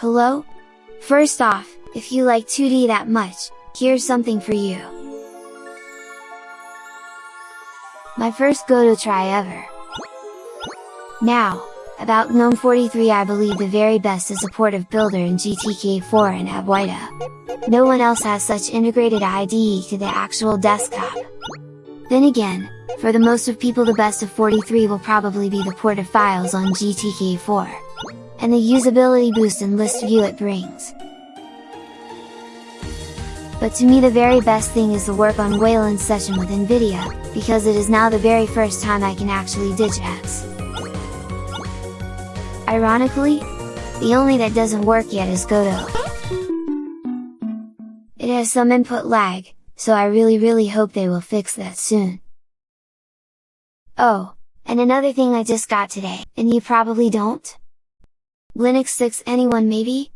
Hello? First off, if you like 2D that much, here's something for you! My first Godot try ever! Now, about GNOME 43 I believe the very best is supportive builder in GTK4 and Adwaita. No one else has such integrated IDE to the actual desktop. Then again, for the most of people the best of 43 will probably be the port of files on GTK4 and the usability boost and list view it brings. But to me the very best thing is the work on Wayland's session with Nvidia, because it is now the very first time I can actually digest. Ironically, the only that doesn't work yet is Godot. It has some input lag, so I really really hope they will fix that soon. Oh, and another thing I just got today, and you probably don't? Linux 6 anyone maybe?